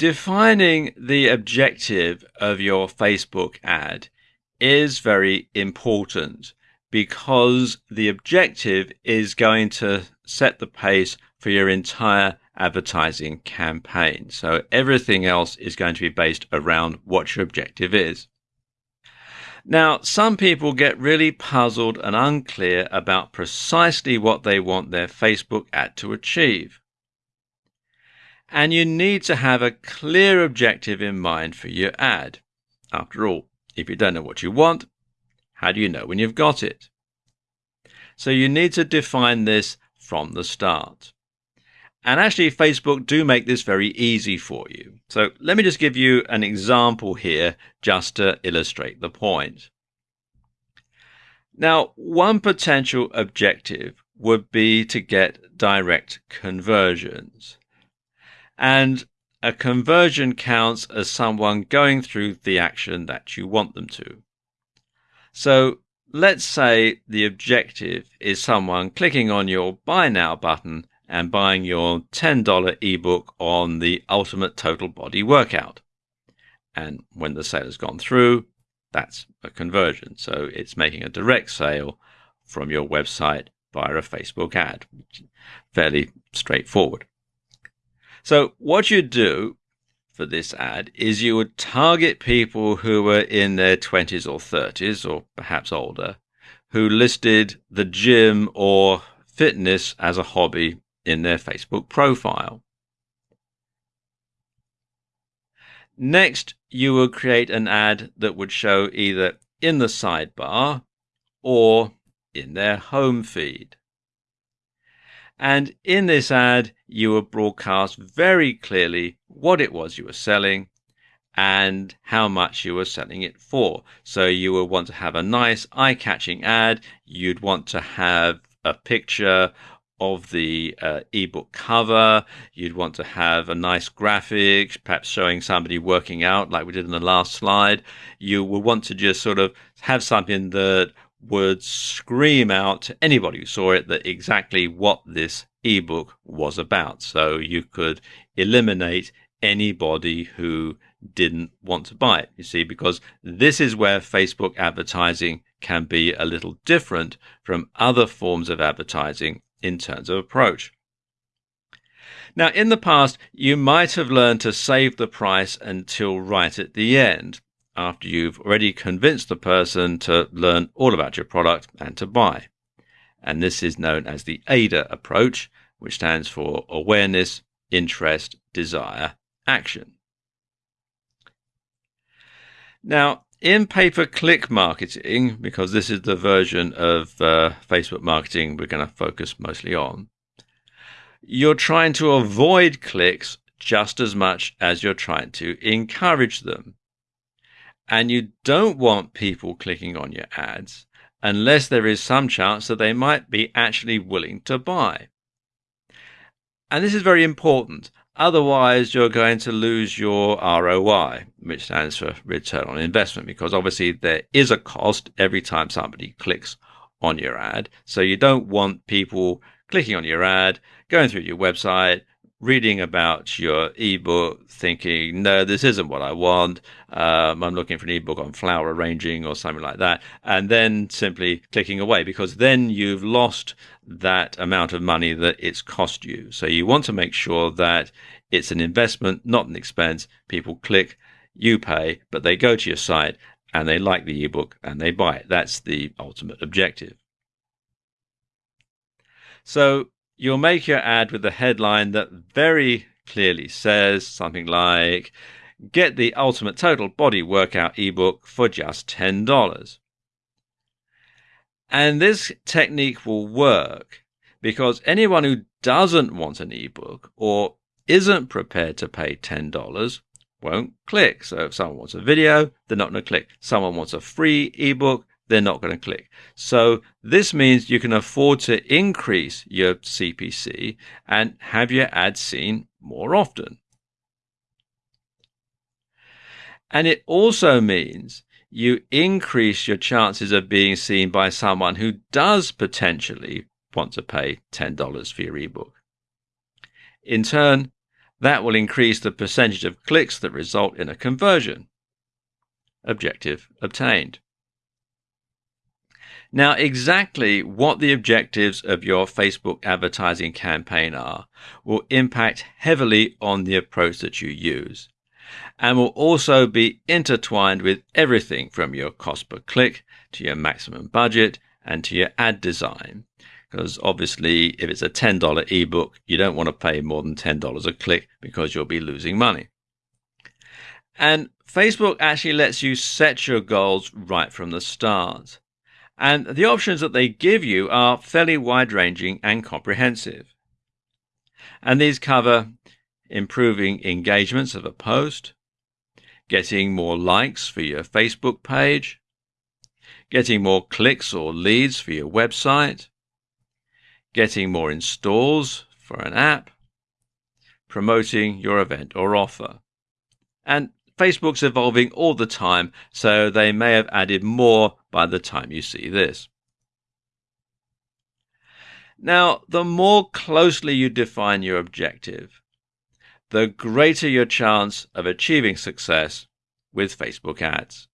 Defining the objective of your Facebook ad is very important because the objective is going to set the pace for your entire advertising campaign. So everything else is going to be based around what your objective is. Now, some people get really puzzled and unclear about precisely what they want their Facebook ad to achieve. And you need to have a clear objective in mind for your ad. After all, if you don't know what you want, how do you know when you've got it? So you need to define this from the start. And actually, Facebook do make this very easy for you. So let me just give you an example here just to illustrate the point. Now, one potential objective would be to get direct conversions. And a conversion counts as someone going through the action that you want them to. So let's say the objective is someone clicking on your buy now button and buying your $10 ebook on the ultimate total body workout. And when the sale has gone through, that's a conversion. So it's making a direct sale from your website via a Facebook ad. Fairly straightforward. So what you do for this ad is you would target people who were in their 20s or 30s or perhaps older who listed the gym or fitness as a hobby in their Facebook profile. Next, you will create an ad that would show either in the sidebar or in their home feed. And in this ad, you will broadcast very clearly what it was you were selling and how much you were selling it for. So you will want to have a nice eye catching ad. You'd want to have a picture of the uh, ebook cover. You'd want to have a nice graphic, perhaps showing somebody working out like we did in the last slide. You would want to just sort of have something that would scream out to anybody who saw it that exactly what this ebook was about. So you could eliminate anybody who didn't want to buy it. You see, because this is where Facebook advertising can be a little different from other forms of advertising in terms of approach. Now, in the past, you might have learned to save the price until right at the end after you've already convinced the person to learn all about your product and to buy. And this is known as the AIDA approach, which stands for awareness, interest, desire, action. Now, in pay per click marketing, because this is the version of uh, Facebook marketing we're going to focus mostly on, you're trying to avoid clicks just as much as you're trying to encourage them. And you don't want people clicking on your ads unless there is some chance that they might be actually willing to buy. And this is very important. Otherwise, you're going to lose your ROI, which stands for return on investment, because obviously there is a cost every time somebody clicks on your ad. So you don't want people clicking on your ad, going through your website, reading about your ebook, thinking, no, this isn't what I want. Um, I'm looking for an ebook on flower arranging or something like that. And then simply clicking away because then you've lost that amount of money that it's cost you. So you want to make sure that it's an investment, not an expense. People click, you pay, but they go to your site and they like the ebook and they buy it. That's the ultimate objective. So you'll make your ad with a headline that very clearly says something like, Get the Ultimate Total Body Workout ebook for just $10. And this technique will work because anyone who doesn't want an ebook or isn't prepared to pay $10 won't click. So if someone wants a video, they're not going to click. Someone wants a free ebook, they're not going to click. So this means you can afford to increase your CPC and have your ad seen more often. And it also means you increase your chances of being seen by someone who does potentially want to pay $10 for your ebook. In turn, That will increase the percentage of clicks that result in a conversion. Objective obtained. Now, exactly what the objectives of your Facebook advertising campaign are will impact heavily on the approach that you use and will also be intertwined with everything from your cost per click to your maximum budget and to your ad design. Because obviously, if it's a $10 ebook, you don't want to pay more than $10 a click because you'll be losing money. And Facebook actually lets you set your goals right from the start. And the options that they give you are fairly wide ranging and comprehensive. And these cover improving engagements of a post, getting more likes for your Facebook page, getting more clicks or leads for your website, getting more installs for an app, promoting your event or offer. And Facebook's evolving all the time, so they may have added more by the time you see this. Now, the more closely you define your objective, the greater your chance of achieving success with Facebook ads.